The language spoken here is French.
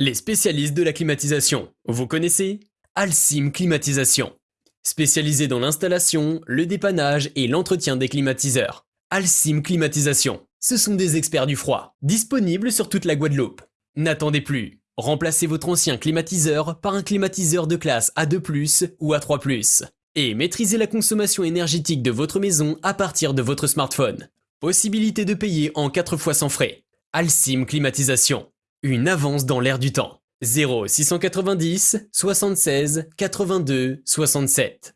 Les spécialistes de la climatisation, vous connaissez Alcim Climatisation. Spécialisé dans l'installation, le dépannage et l'entretien des climatiseurs. Alcim Climatisation, ce sont des experts du froid, disponibles sur toute la Guadeloupe. N'attendez plus, remplacez votre ancien climatiseur par un climatiseur de classe A2+, ou A3+, et maîtrisez la consommation énergétique de votre maison à partir de votre smartphone. Possibilité de payer en 4 fois sans frais. Alcim Climatisation. Une avance dans l'air du temps. 0 690 76 82 67.